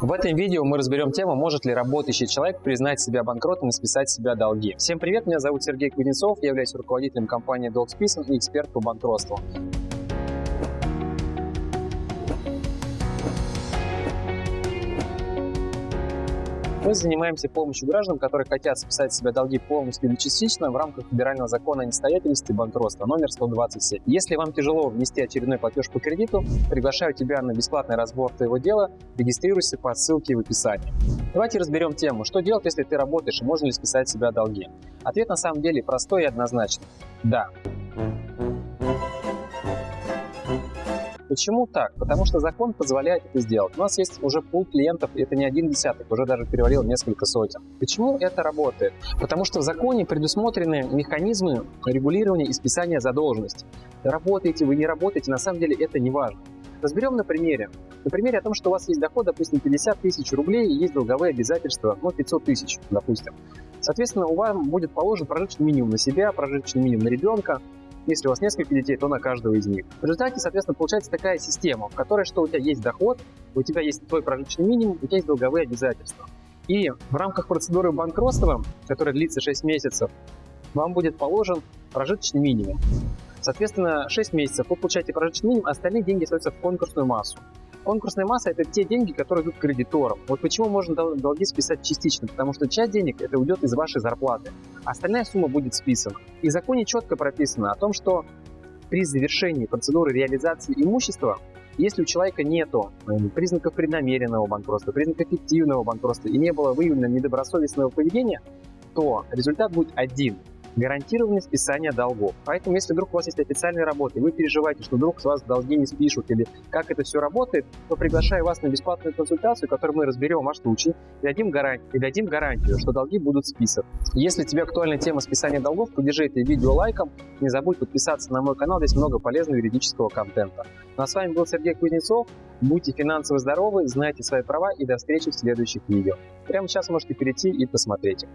В этом видео мы разберем тему, может ли работающий человек признать себя банкротом и списать себя долги. Всем привет, меня зовут Сергей Кузнецов, я являюсь руководителем компании DocSpisan и эксперт по банкротству. Мы занимаемся помощью гражданам, которые хотят списать себя долги полностью или частично в рамках федерального закона о несостоятельности банкротства номер 127. Если вам тяжело внести очередной платеж по кредиту, приглашаю тебя на бесплатный разбор твоего дела. Регистрируйся по ссылке в описании. Давайте разберем тему, что делать, если ты работаешь и можно ли списать себя долги. Ответ на самом деле простой и однозначный. Да. Почему так? Потому что закон позволяет это сделать. У нас есть уже пул клиентов, и это не один десяток, уже даже перевалил несколько сотен. Почему это работает? Потому что в законе предусмотрены механизмы регулирования и списания задолженности. Работаете вы, не работаете, на самом деле это не важно. Разберем на примере. На примере о том, что у вас есть доход, допустим, 50 тысяч рублей, и есть долговые обязательства, ну, 500 тысяч, допустим. Соответственно, у вас будет положен прожиточный минимум на себя, прожиточный минимум на ребенка, если у вас несколько детей, то на каждого из них. В результате, соответственно, получается такая система, в которой что у тебя есть доход, у тебя есть твой прожиточный минимум, у тебя есть долговые обязательства. И в рамках процедуры банкротства, которая длится 6 месяцев, вам будет положен прожиточный минимум. Соответственно, 6 месяцев вы получаете прожиточный минимум, остальные деньги остаются в конкурсную массу. Конкурсная масса – это те деньги, которые идут кредиторам. Вот почему можно долги списать частично, потому что часть денег это уйдет из вашей зарплаты, а остальная сумма будет списана. И в законе четко прописано о том, что при завершении процедуры реализации имущества, если у человека нет признаков преднамеренного банкротства, признаков фиктивного банкротства и не было выявлено недобросовестного поведения, то результат будет один – гарантированное списание долгов. Поэтому, если вдруг у вас есть официальная работа, и вы переживаете, что вдруг с вас долги не спишут, или как это все работает, то приглашаю вас на бесплатную консультацию, в которой мы разберем ваш случай и дадим, гарантию, и дадим гарантию, что долги будут списаны. Если тебе актуальна тема списания долгов, поддержи это видео лайком, не забудь подписаться на мой канал, здесь много полезного юридического контента. Ну а с вами был Сергей Кузнецов, будьте финансово здоровы, знайте свои права и до встречи в следующих видео. Прямо сейчас можете перейти и посмотреть.